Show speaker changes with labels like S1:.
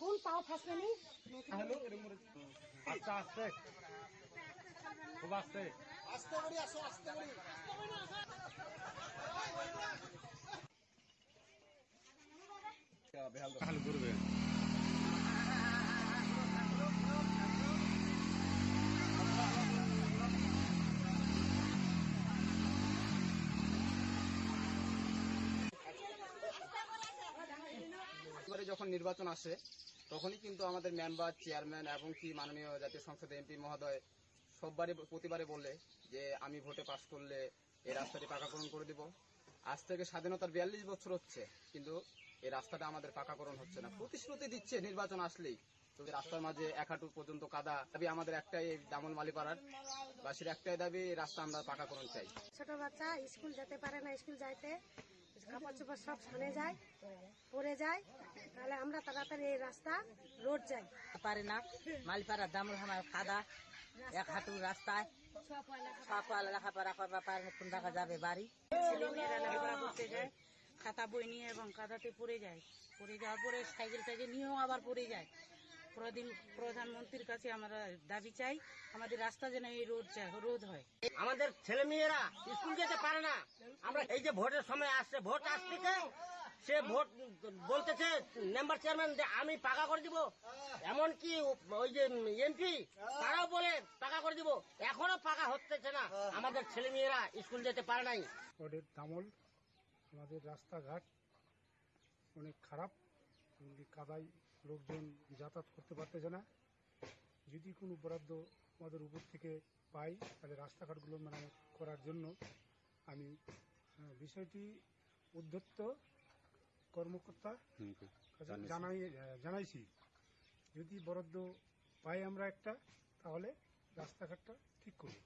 S1: কোন পাও ফাঁসলেনি
S2: আস্তে আস্তে খুব আস্তে খালি ঘুরবে।
S3: এবারে যখন নির্বাচন আসে তখনই কিন্তু আমাদের মেম্বার, চেয়ারম্যান এবং কি মাননীয় জাতীয় সংসদ এমপি মহোদয় সববারই প্রতিবারে বলে যে আমি ভোটে পাশ করলে এই রাস্তাটি পাকাকরণ করে দিব। আজ থেকে স্বাধীনতার বিয়াল্লিশ বছর হচ্ছে, কিন্তু এই রাস্তাটা আমাদের পাকাকরণ হচ্ছে না। প্রতিশ্রুতি দিচ্ছে নির্বাচন আসলেই। তো রাস্তার মাঝে এক হাঁটু পর্যন্ত কাদা দাবি আমাদের একটাই দামল মালিপাড়ার বাসীর একটাই দাবি রাস্তা আমরা পাকাকরণ চাই।
S1: ছোট বাচ্চা, স্কুল যেতে পারে না, স্কুল যাইতে। কাপড় চোপড় সব ছানে যায় পড়ে যায় তাহলে আমরা তাড়াতাড়ি এই রাস্তা রোড যাই।
S4: পারে না। মালপাড়া দামুল আমার কাদা এক হাঁটু রাস্তায়। লেখাপড়া করবা পারে না, কোন দেখা যাবে বাড়ি?
S5: ছেলেমেয়েরা লেখাপড়া করতে যায় খাতা বই নিয়ে এবং কাদাতে পড়ে যায়। পড়ে যাওয়ার পরে সাইকেল টাইকেল নিয়েও আবার পড়ে যায়। প্রধানমন্ত্রীর কাছে আমরা দাবি চাই আমাদের রাস্তা যেন এই রোড চাই রোদ হয়।
S6: আমাদের ছেলে মেয়েরা স্কুল যেতে পারে না। আমরা এই যে ভোটের সময় আসছে ভোট আসতেছে সে ভোট বলতেছে মেম্বার চেয়ারম্যান যে আমি পাকা করে দিব। এমনকি ওই যে এমপি তারাও বলে পাকা করে দিব। এখনও পাকা হচ্ছে না। আমাদের ছেলে মেয়েরা স্কুল যেতে পারে নাই।
S7: ওদের তামল আমাদের রাস্তাঘাট অনেক খারাপ। এমনি কাদায় লোকজন যাতায়াত করতে পারতেছে না। যদি কোনো বরাদ্দ আমাদের উপর থেকে পাই তাহলে রাস্তাঘাটগুলো মেরামত করার জন্য আমি বিষয়টি উদ্ধত্ত কর্মকর্তা জানাই জানাইছি। যদি বরাদ্দ পাই আমরা একটা তাহলে রাস্তাঘাটটা ঠিক করব।